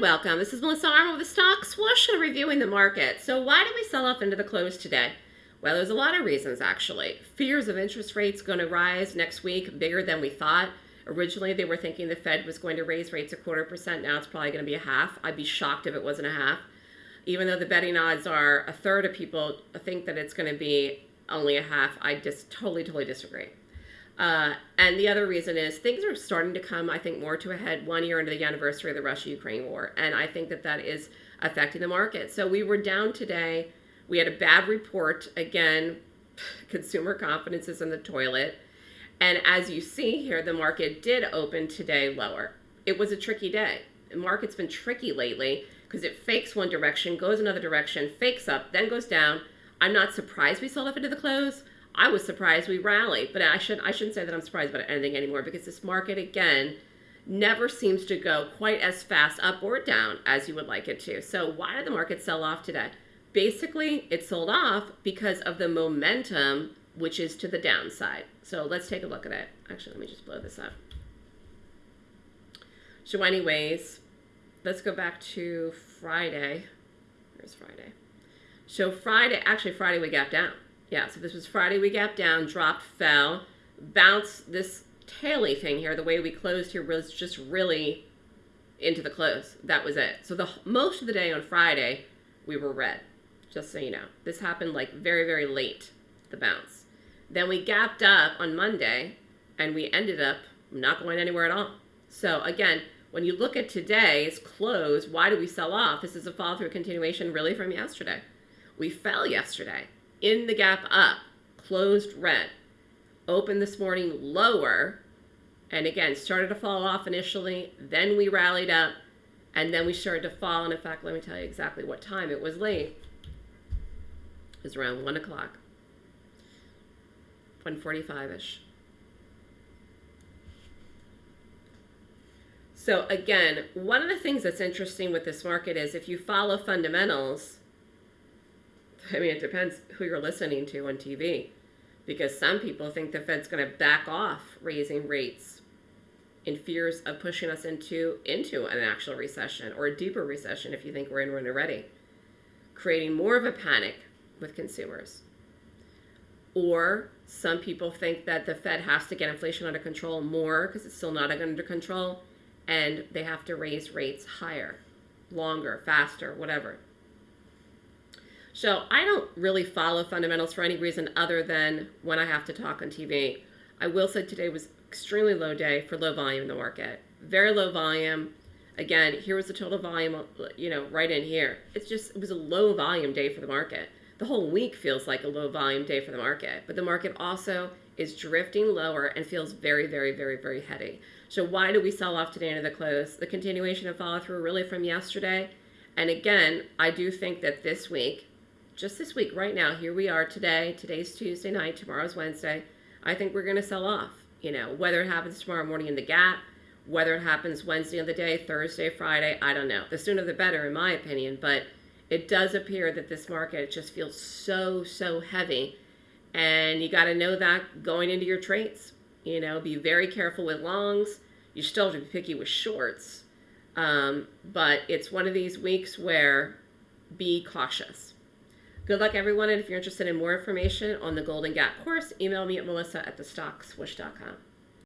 welcome. This is Melissa Armo with the Stock Swoosh and reviewing the market. So why did we sell off into the close today? Well, there's a lot of reasons actually. Fears of interest rates going to rise next week bigger than we thought. Originally, they were thinking the Fed was going to raise rates a quarter percent. Now it's probably going to be a half. I'd be shocked if it wasn't a half. Even though the betting odds are a third of people think that it's going to be only a half, I just totally, totally disagree. Uh, and the other reason is things are starting to come, I think, more to a head one year into the anniversary of the Russia-Ukraine war. And I think that that is affecting the market. So we were down today. We had a bad report. Again, consumer confidence is in the toilet. And as you see here, the market did open today lower. It was a tricky day. The market's been tricky lately because it fakes one direction, goes another direction, fakes up, then goes down. I'm not surprised we sold up into the close. I was surprised we rallied, but I should I shouldn't say that I'm surprised about anything anymore because this market again never seems to go quite as fast up or down as you would like it to. So why did the market sell off today? Basically, it sold off because of the momentum, which is to the downside. So let's take a look at it. Actually, let me just blow this up. So anyways, let's go back to Friday. Where's Friday? So Friday, actually Friday we got down yeah, so this was Friday. We gapped down, dropped, fell, bounced this taily thing here. The way we closed here was just really into the close. That was it. So the most of the day on Friday, we were red, just so you know. This happened like very, very late, the bounce. Then we gapped up on Monday, and we ended up not going anywhere at all. So again, when you look at today's close, why do we sell off? This is a fall through continuation really from yesterday. We fell yesterday in the gap up, closed red, opened this morning lower, and again, started to fall off initially, then we rallied up, and then we started to fall, and in fact, let me tell you exactly what time it was late. It was around 1 o'clock, 145-ish. So again, one of the things that's interesting with this market is if you follow fundamentals, I mean, it depends who you're listening to on TV because some people think the Fed's going to back off raising rates in fears of pushing us into into an actual recession or a deeper recession if you think we're in one already, creating more of a panic with consumers. Or some people think that the Fed has to get inflation under control more because it's still not under control and they have to raise rates higher, longer, faster, whatever. So I don't really follow fundamentals for any reason other than when I have to talk on TV. I will say today was extremely low day for low volume in the market. Very low volume. Again, here was the total volume, you know, right in here. It's just, it was a low volume day for the market. The whole week feels like a low volume day for the market, but the market also is drifting lower and feels very, very, very, very heady. So why do we sell off today into the close? The continuation of follow through really from yesterday. And again, I do think that this week, just this week, right now, here we are today. Today's Tuesday night, tomorrow's Wednesday. I think we're going to sell off. You know, whether it happens tomorrow morning in the gap, whether it happens Wednesday of the day, Thursday, Friday, I don't know. The sooner the better, in my opinion. But it does appear that this market just feels so, so heavy. And you got to know that going into your trades. You know, be very careful with longs. You still have to be picky with shorts. Um, but it's one of these weeks where be cautious. Good luck, everyone. And if you're interested in more information on the Golden Gap course, email me at melissa at thestockswoosh.com.